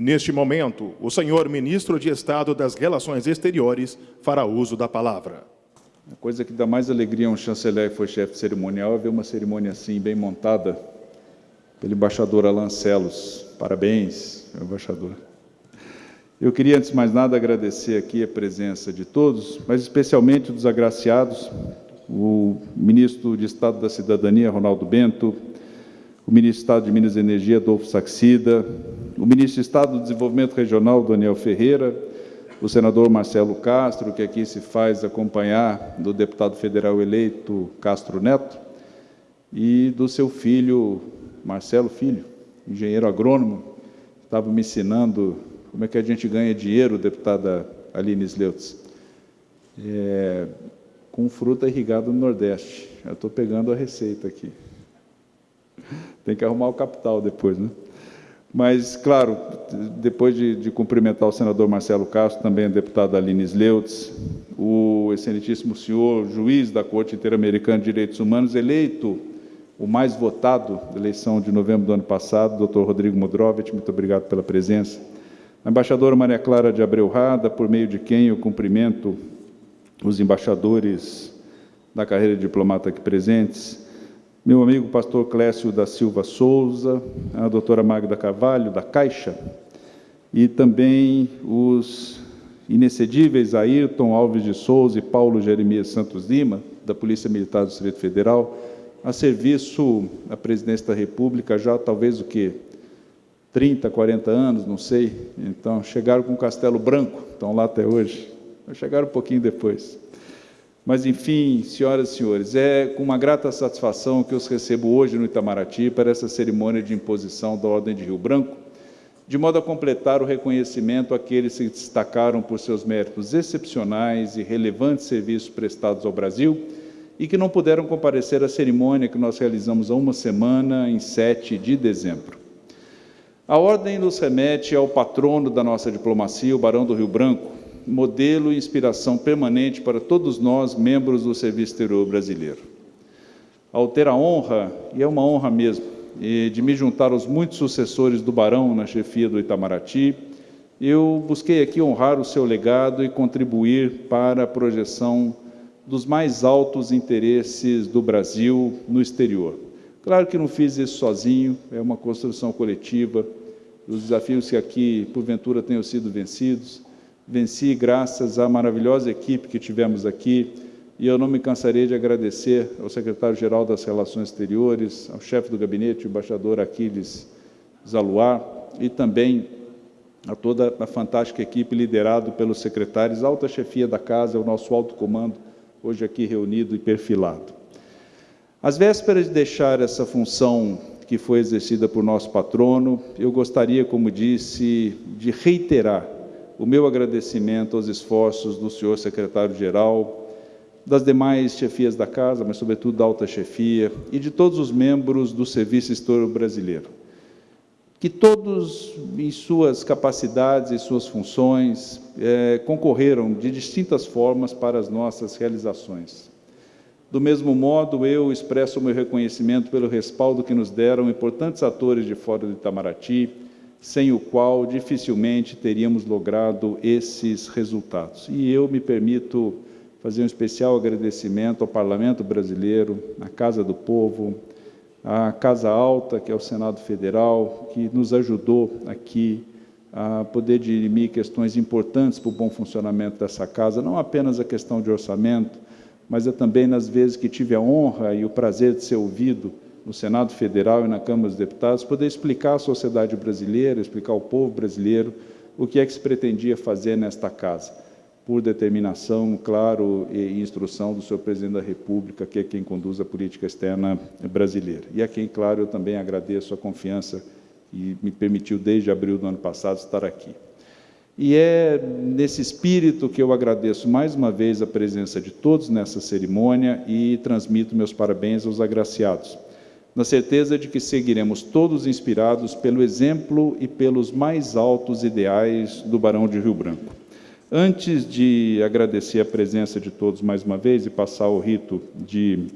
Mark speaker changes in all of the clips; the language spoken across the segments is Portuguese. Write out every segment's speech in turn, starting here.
Speaker 1: Neste momento, o senhor ministro de Estado das Relações Exteriores fará uso da palavra.
Speaker 2: A coisa que dá mais alegria a um chanceler que foi chefe cerimonial é ver uma cerimônia assim, bem montada, pelo embaixador Alan Celos. Parabéns, embaixador. Eu queria, antes de mais nada, agradecer aqui a presença de todos, mas especialmente dos agraciados, o ministro de Estado da Cidadania, Ronaldo Bento, o ministro Estado de Minas e Energia, Adolfo Saxida, o ministro Estado do Desenvolvimento Regional, Daniel Ferreira, o senador Marcelo Castro, que aqui se faz acompanhar do deputado federal eleito Castro Neto, e do seu filho, Marcelo Filho, engenheiro agrônomo, estava me ensinando como é que a gente ganha dinheiro, deputada Aline Sleutz. É, com fruta irrigada no Nordeste. Eu estou pegando a receita aqui. Tem que arrumar o capital depois, né? Mas, claro, depois de, de, cumprimentar o senador Marcelo Castro, também a deputada Aline Sleutz, o excelentíssimo senhor juiz da Corte Interamericana de Direitos Humanos, eleito o mais votado da eleição de novembro do ano passado, doutor Rodrigo Modrovitch, muito obrigado pela presença. A embaixadora Maria Clara de Abreu Rada, por meio de quem eu cumprimento os embaixadores da carreira de diplomata aqui presentes, meu amigo pastor Clécio da Silva Souza, a doutora Magda Carvalho, da Caixa, e também os inexcedíveis Ayrton Alves de Souza e Paulo Jeremias Santos Lima, da Polícia Militar do Distrito Federal, a serviço da presidência da República já talvez o que 30, 40 anos, não sei. Então chegaram com o Castelo Branco, estão lá até hoje. Chegaram um pouquinho depois. Mas, enfim, senhoras e senhores, é com uma grata satisfação que os recebo hoje no Itamaraty para essa cerimônia de imposição da Ordem de Rio Branco, de modo a completar o reconhecimento àqueles que destacaram por seus méritos excepcionais e relevantes serviços prestados ao Brasil e que não puderam comparecer à cerimônia que nós realizamos há uma semana, em 7 de dezembro. A ordem nos remete ao patrono da nossa diplomacia, o Barão do Rio Branco, modelo e inspiração permanente para todos nós, membros do Serviço Exterior brasileiro. Ao ter a honra, e é uma honra mesmo, de me juntar aos muitos sucessores do Barão na chefia do Itamaraty, eu busquei aqui honrar o seu legado e contribuir para a projeção dos mais altos interesses do Brasil no exterior. Claro que não fiz isso sozinho, é uma construção coletiva, os desafios que aqui, porventura, tenham sido vencidos, venci graças à maravilhosa equipe que tivemos aqui, e eu não me cansarei de agradecer ao secretário-geral das Relações Exteriores, ao chefe do gabinete, o embaixador Aquiles Zaluar, e também a toda a fantástica equipe liderado pelos secretários, alta chefia da casa, o nosso alto comando, hoje aqui reunido e perfilado. Às vésperas de deixar essa função que foi exercida por nosso patrono, eu gostaria, como disse, de reiterar o meu agradecimento aos esforços do senhor secretário-geral, das demais chefias da Casa, mas sobretudo da alta chefia, e de todos os membros do Serviço Histórico Brasileiro, que todos, em suas capacidades e suas funções, é, concorreram de distintas formas para as nossas realizações. Do mesmo modo, eu expresso meu reconhecimento pelo respaldo que nos deram importantes atores de fora do Itamaraty, sem o qual dificilmente teríamos logrado esses resultados. E eu me permito fazer um especial agradecimento ao Parlamento Brasileiro, à Casa do Povo, à Casa Alta, que é o Senado Federal, que nos ajudou aqui a poder dirimir questões importantes para o bom funcionamento dessa casa, não apenas a questão de orçamento, mas é também nas vezes que tive a honra e o prazer de ser ouvido no Senado Federal e na Câmara dos Deputados, poder explicar à sociedade brasileira, explicar ao povo brasileiro o que é que se pretendia fazer nesta casa, por determinação, claro, e instrução do senhor presidente da República, que é quem conduz a política externa brasileira. E a quem, claro, eu também agradeço a confiança que me permitiu, desde abril do ano passado, estar aqui. E é nesse espírito que eu agradeço mais uma vez a presença de todos nessa cerimônia e transmito meus parabéns aos agraciados na certeza de que seguiremos todos inspirados pelo exemplo e pelos mais altos ideais do Barão de Rio Branco. Antes de agradecer a presença de todos mais uma vez e passar o rito de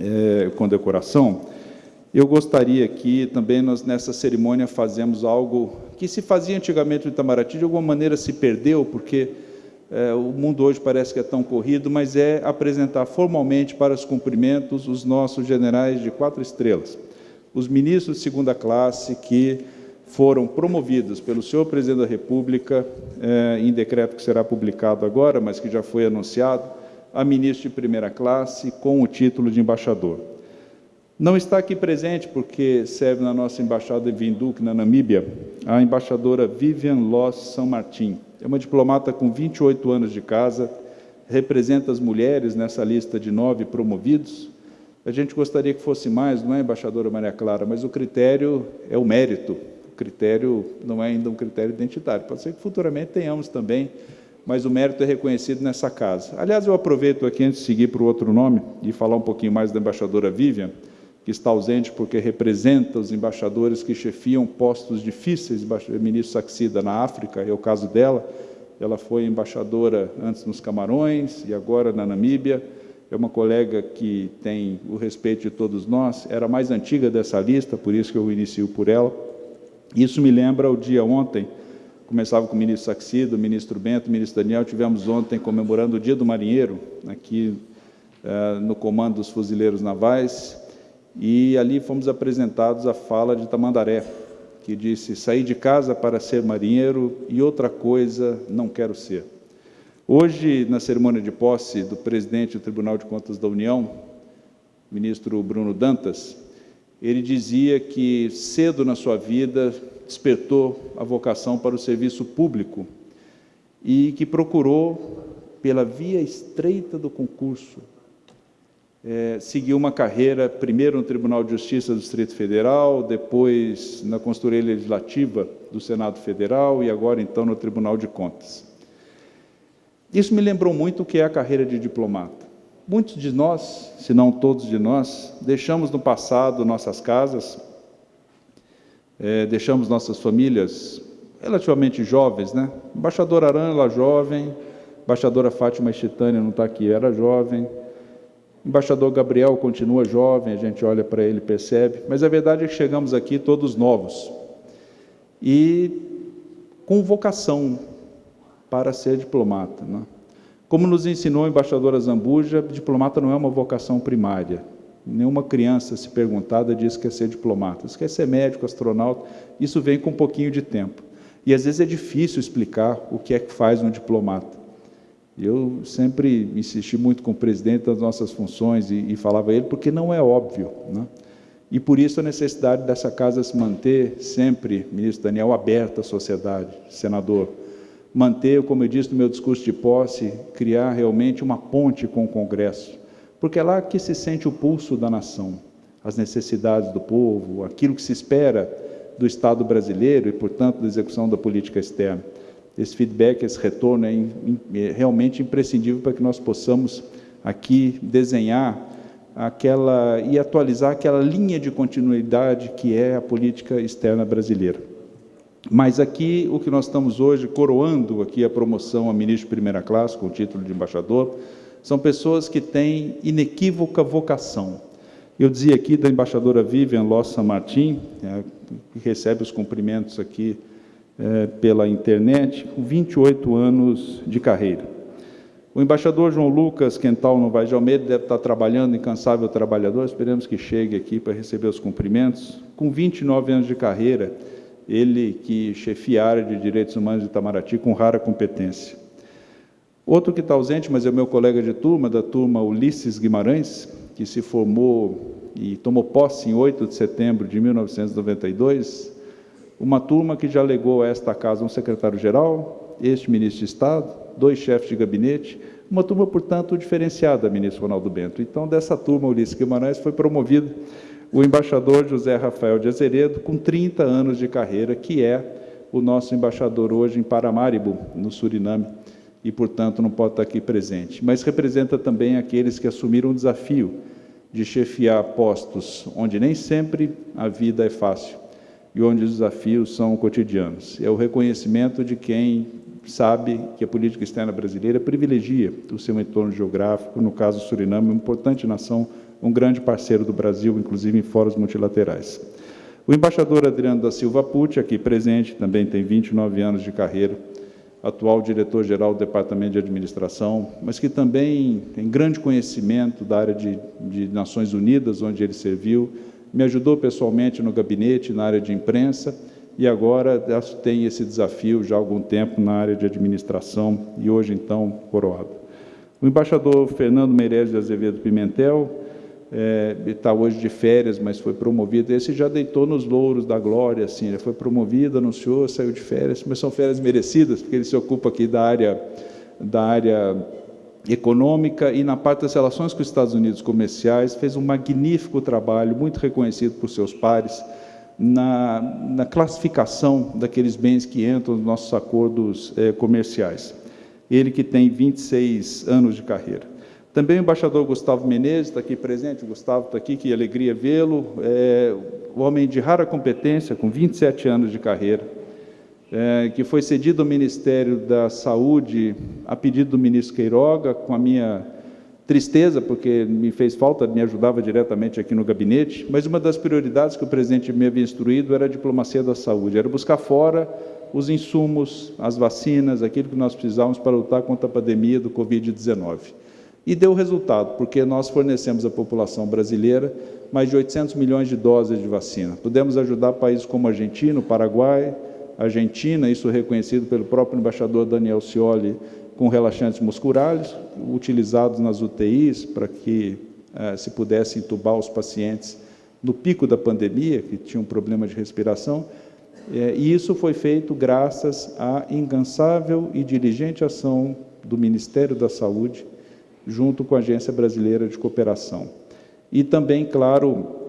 Speaker 2: é, condecoração, Eu gostaria que também nós, nessa cerimônia, fazemos algo que se fazia antigamente no Itamaraty, de alguma maneira se perdeu, porque é, o mundo hoje parece que é tão corrido, mas é apresentar formalmente para os cumprimentos os nossos generais de quatro estrelas, os ministros de segunda classe que foram promovidos pelo senhor presidente da República, é, em decreto que será publicado agora, mas que já foi anunciado, a ministro de primeira classe com o título de embaixador. Não está aqui presente, porque serve na nossa embaixada em Windhoek, na Namíbia, a embaixadora Vivian Loss São Martin. É uma diplomata com 28 anos de casa, representa as mulheres nessa lista de nove promovidos. A gente gostaria que fosse mais, não é, embaixadora Maria Clara, mas o critério é o mérito. O critério não é ainda um critério identitário. Pode ser que futuramente tenhamos também, mas o mérito é reconhecido nessa casa. Aliás, eu aproveito aqui, antes de seguir para o outro nome, e falar um pouquinho mais da embaixadora Vivian, que está ausente porque representa os embaixadores que chefiam postos difíceis, ministro Saxida na África, é o caso dela, ela foi embaixadora antes nos Camarões e agora na Namíbia, é uma colega que tem o respeito de todos nós, era a mais antiga dessa lista, por isso que eu inicio por ela. Isso me lembra o dia ontem, começava com o ministro Saxida, o ministro Bento, o ministro Daniel, tivemos ontem comemorando o Dia do Marinheiro, aqui uh, no comando dos fuzileiros navais, e ali fomos apresentados a fala de Tamandaré, que disse: Saí de casa para ser marinheiro e outra coisa não quero ser. Hoje, na cerimônia de posse do presidente do Tribunal de Contas da União, ministro Bruno Dantas, ele dizia que cedo na sua vida despertou a vocação para o serviço público e que procurou, pela via estreita do concurso, é, seguiu uma carreira, primeiro no Tribunal de Justiça do Distrito Federal, depois na consultoria legislativa do Senado Federal e agora, então, no Tribunal de Contas. Isso me lembrou muito o que é a carreira de diplomata. Muitos de nós, se não todos de nós, deixamos no passado nossas casas, é, deixamos nossas famílias relativamente jovens, né? Embaixadora Aran, ela jovem, embaixadora Fátima Chitânia não está aqui, era jovem, embaixador Gabriel continua jovem, a gente olha para ele e percebe, mas a verdade é que chegamos aqui todos novos e com vocação para ser diplomata. Né? Como nos ensinou a embaixadora Zambuja, diplomata não é uma vocação primária. Nenhuma criança, se perguntada, diz que quer ser diplomata. Se quer ser médico, astronauta, isso vem com um pouquinho de tempo. E às vezes é difícil explicar o que é que faz um diplomata. Eu sempre insisti muito com o presidente das nossas funções e, e falava a ele, porque não é óbvio. Né? E por isso a necessidade dessa casa se manter sempre, ministro Daniel, aberta à sociedade, senador. Manter, como eu disse no meu discurso de posse, criar realmente uma ponte com o Congresso. Porque é lá que se sente o pulso da nação, as necessidades do povo, aquilo que se espera do Estado brasileiro e, portanto, da execução da política externa esse feedback, esse retorno é, é realmente imprescindível para que nós possamos aqui desenhar aquela e atualizar aquela linha de continuidade que é a política externa brasileira. Mas aqui o que nós estamos hoje coroando aqui a promoção a ministro de primeira classe com o título de embaixador, são pessoas que têm inequívoca vocação. Eu dizia aqui da embaixadora Vivian Lossa Martin, é, que recebe os cumprimentos aqui é, pela internet, com 28 anos de carreira. O embaixador João Lucas Quental Novaes de Almeida deve estar trabalhando, incansável trabalhador, esperamos que chegue aqui para receber os cumprimentos. Com 29 anos de carreira, ele que chefia a área de Direitos Humanos de Itamaraty com rara competência. Outro que está ausente, mas é meu colega de turma, da turma Ulisses Guimarães, que se formou e tomou posse em 8 de setembro de 1992, uma turma que já legou a esta casa um secretário-geral, este ministro de Estado, dois chefes de gabinete, uma turma, portanto, diferenciada, ministro Ronaldo Bento. Então, dessa turma, Ulisses Guimarães foi promovido o embaixador José Rafael de Azeredo, com 30 anos de carreira, que é o nosso embaixador hoje em Paramaribo, no Suriname, e, portanto, não pode estar aqui presente. Mas representa também aqueles que assumiram o desafio de chefiar postos onde nem sempre a vida é fácil e onde os desafios são cotidianos. É o reconhecimento de quem sabe que a política externa brasileira privilegia o seu entorno geográfico, no caso Suriname, uma importante nação um grande parceiro do Brasil, inclusive em fóruns multilaterais. O embaixador Adriano da Silva Pucci, aqui presente, também tem 29 anos de carreira, atual diretor-geral do Departamento de Administração, mas que também tem grande conhecimento da área de, de Nações Unidas, onde ele serviu, me ajudou pessoalmente no gabinete, na área de imprensa, e agora tem esse desafio já há algum tempo na área de administração, e hoje, então, coroado. O embaixador Fernando Meirelles de Azevedo Pimentel, é, está hoje de férias, mas foi promovido. Esse já deitou nos louros da glória, assim, ele foi promovido, anunciou, saiu de férias, mas são férias merecidas, porque ele se ocupa aqui da área, da área econômica e na parte das relações com os Estados Unidos comerciais, fez um magnífico trabalho, muito reconhecido por seus pares, na, na classificação daqueles bens que entram nos nossos acordos é, comerciais. Ele que tem 26 anos de carreira. Também o embaixador Gustavo Menezes está aqui presente, o Gustavo está aqui, que alegria vê-lo, é, um homem de rara competência, com 27 anos de carreira, é, que foi cedido ao Ministério da Saúde a pedido do ministro Queiroga, com a minha tristeza, porque me fez falta, me ajudava diretamente aqui no gabinete, mas uma das prioridades que o presidente me havia instruído era a diplomacia da saúde, era buscar fora os insumos, as vacinas, aquilo que nós precisávamos para lutar contra a pandemia do Covid-19. E deu resultado, porque nós fornecemos à população brasileira mais de 800 milhões de doses de vacina. Pudemos ajudar países como Argentina, Paraguai, Argentina, isso reconhecido pelo próprio embaixador Daniel Scioli, com relaxantes musculares, utilizados nas UTIs para que eh, se pudesse entubar os pacientes no pico da pandemia, que tinham um problema de respiração, eh, e isso foi feito graças à incansável e diligente ação do Ministério da Saúde, junto com a Agência Brasileira de Cooperação. E também, claro,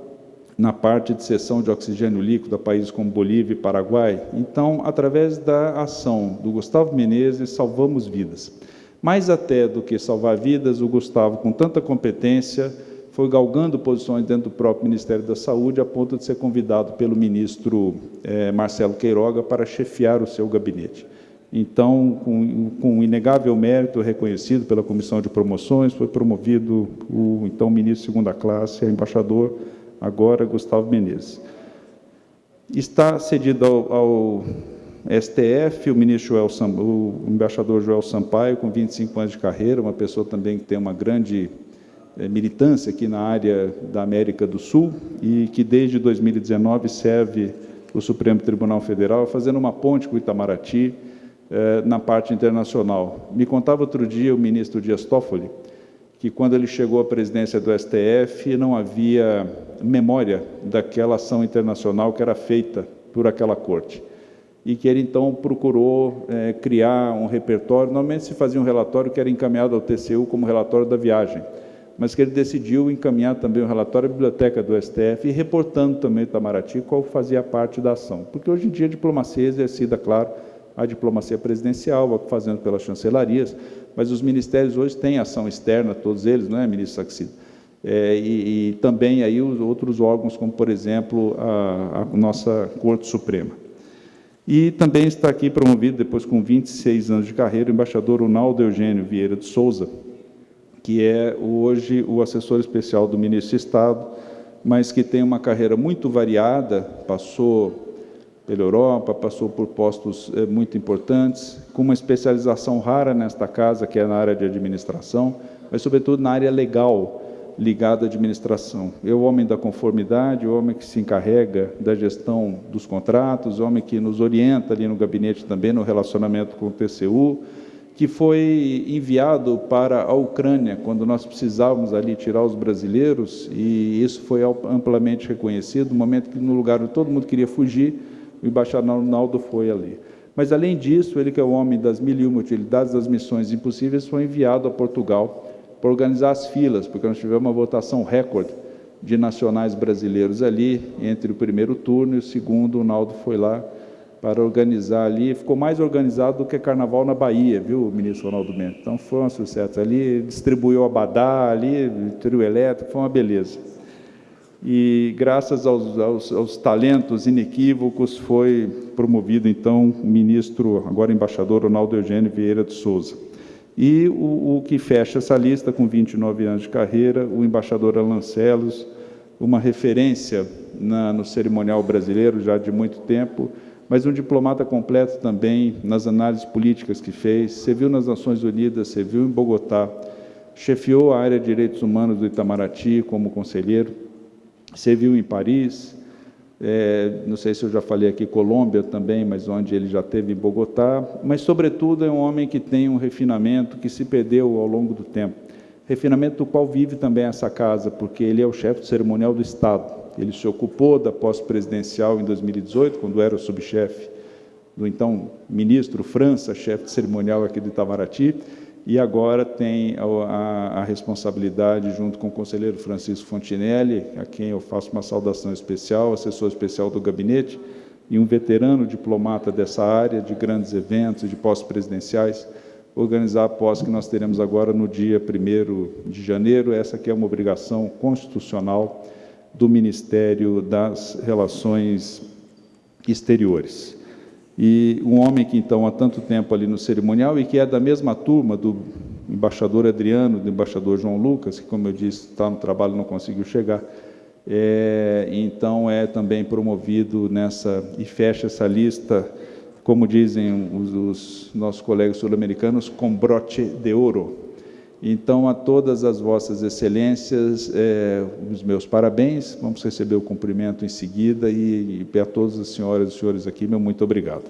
Speaker 2: na parte de cessão de oxigênio líquido a países como Bolívia e Paraguai. Então, através da ação do Gustavo Menezes, salvamos vidas. Mais até do que salvar vidas, o Gustavo, com tanta competência, foi galgando posições dentro do próprio Ministério da Saúde, a ponto de ser convidado pelo ministro eh, Marcelo Queiroga para chefiar o seu gabinete. Então, com, com inegável mérito reconhecido pela Comissão de Promoções, foi promovido o então ministro de segunda classe, embaixador, agora Gustavo Menezes. Está cedido ao, ao STF o ministro Joel o embaixador Joel Sampaio, com 25 anos de carreira, uma pessoa também que tem uma grande é, militância aqui na área da América do Sul e que desde 2019 serve o Supremo Tribunal Federal, fazendo uma ponte com o Itamaraty, eh, na parte internacional. Me contava outro dia o ministro Dias Toffoli que quando ele chegou à presidência do STF não havia memória daquela ação internacional que era feita por aquela corte. E que ele então procurou é, criar um repertório. Normalmente se fazia um relatório que era encaminhado ao TCU como relatório da viagem, mas que ele decidiu encaminhar também um relatório à biblioteca do STF e reportando também o Itamaraty qual fazia parte da ação, porque hoje em dia a diplomacia é exercida, claro, a diplomacia presidencial, fazendo pelas chancelarias, mas os ministérios hoje têm ação externa, todos eles, não é, ministro Saxida? É, e, e, também aí os outros órgãos, como, por exemplo, a, a, nossa Corte Suprema. E também está aqui promovido, depois com 26 anos de carreira, o embaixador Ronaldo Eugênio Vieira de Souza, que é hoje o assessor especial do ministro de Estado, mas que tem uma carreira muito variada, passou pela Europa, passou por postos eh, muito importantes, com uma especialização rara nesta casa, que é na área de administração, mas, sobretudo, na área legal ligada à administração. Eu, o homem da conformidade, o homem que se encarrega da gestão dos contratos, o homem que nos orienta ali no gabinete também no relacionamento com o TCU, que foi enviado para a Ucrânia quando nós precisávamos ali tirar os brasileiros, e isso foi amplamente reconhecido, no momento que no lugar onde todo mundo queria fugir, o embaixador Arnaldo foi ali. Mas, além disso, ele que é o homem das mil e uma utilidades das missões impossíveis, foi enviado a Portugal para organizar as filas, porque nós tivemos uma votação recorde de nacionais brasileiros ali, entre o primeiro turno e o segundo, o Naldo foi lá para organizar ali, ficou mais organizado do que Carnaval na Bahia, viu, ministro Ronaldo Mendes? Então, foi um sucesso ali, distribuiu abadá ali, trio elétrico, foi uma beleza e graças aos, aos, aos, talentos inequívocos foi promovido então o ministro, agora embaixador Ronaldo Eugênio Vieira de Souza. E o, o, que fecha essa lista, com 29 anos de carreira, o embaixador Alan Celos, uma referência na, no cerimonial brasileiro já de muito tempo, mas um diplomata completo também nas análises políticas que fez, serviu nas Nações Unidas, serviu em Bogotá, chefiou a área de direitos humanos do Itamaraty como conselheiro, serviu em Paris, é, não sei se eu já falei aqui, Colômbia também, mas onde ele já teve em Bogotá, mas, sobretudo, é um homem que tem um refinamento que se perdeu ao longo do tempo. Refinamento do qual vive também essa casa, porque ele é o chefe cerimonial do Estado. Ele se ocupou da pós-presidencial em 2018, quando era o subchefe do então ministro França, chefe de cerimonial aqui do Itamaraty, e agora tem a, a, responsabilidade, junto com o conselheiro Francisco Fontinelli, a quem eu faço uma saudação especial, assessor especial do gabinete, e um veterano diplomata dessa área, de grandes eventos, de pós-presidenciais, organizar a posse que nós teremos agora no dia 1 de janeiro. Essa aqui é uma obrigação constitucional do Ministério das Relações Exteriores. E um homem que, então, há tanto tempo ali no cerimonial e que é da mesma turma do embaixador Adriano, do embaixador João Lucas, que, como eu disse, está no trabalho não conseguiu chegar, é, então é também promovido nessa, e fecha essa lista, como dizem os, os nossos colegas sul-americanos, com broche de ouro. Então, a todas as vossas excelências, é, os meus parabéns, vamos receber o cumprimento em seguida, e, e a todas as senhoras e senhores aqui, meu muito obrigado.